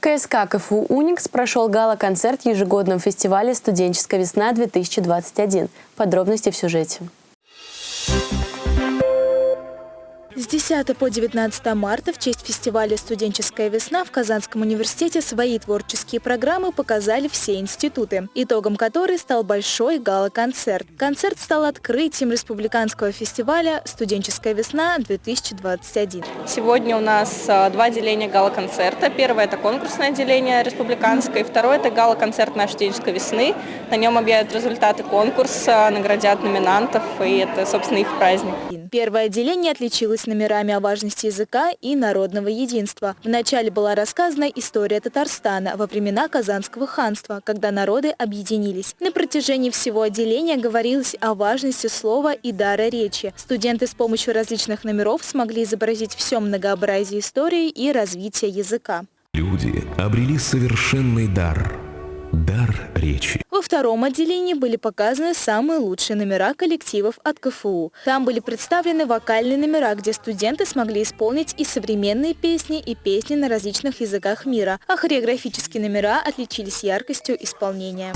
КСК КФУ «Уникс» прошел гала-концерт ежегодном фестивале «Студенческая весна-2021». Подробности в сюжете. С 10 по 19 марта в честь фестиваля «Студенческая весна» в Казанском университете свои творческие программы показали все институты, итогом которой стал большой гала-концерт. Концерт стал открытием республиканского фестиваля «Студенческая весна-2021». Сегодня у нас а, два отделения гала-концерта. Первое – это конкурсное отделение республиканское, второе – это гала-концерт нашей студенческой весны. На нем объявят результаты конкурса, наградят номинантов, и это, собственно, их праздник. Первое отделение отличилось номерами о важности языка и народного единства. Вначале была рассказана история Татарстана во времена Казанского ханства, когда народы объединились. На протяжении всего отделения говорилось о важности слова и дара речи. Студенты с помощью различных номеров смогли изобразить все многообразие истории и развития языка. Люди обрели совершенный дар – дар речи. Во втором отделении были показаны самые лучшие номера коллективов от КФУ. Там были представлены вокальные номера, где студенты смогли исполнить и современные песни, и песни на различных языках мира, а хореографические номера отличились яркостью исполнения.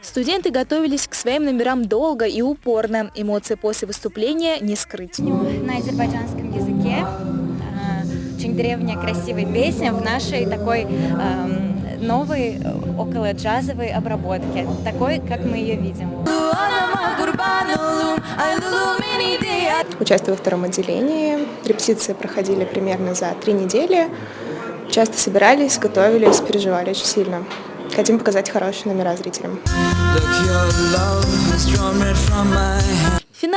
Студенты готовились к своим номерам долго и упорно. Эмоции после выступления не скрыть. На азербайджанском языке э, очень древняя красивая песня в нашей такой эм, новой около джазовой обработки, такой, как мы ее видим. Участвую во втором отделении. Репетиции проходили примерно за три недели. Часто собирались, готовились, переживали очень сильно. Хотим показать хорошие номера зрителям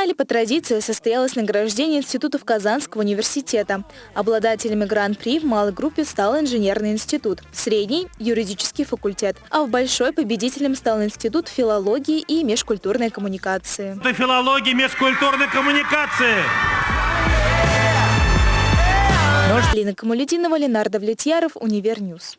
финале по традиции состоялось награждение институтов Казанского университета. Обладателями гран-при в малой группе стал инженерный институт, в средней – юридический факультет, а в большой победителем стал институт филологии и межкультурной коммуникации. Это филология межкультурной коммуникации. Лина Камалединова, Ленар Давлетьяров, Универньюз.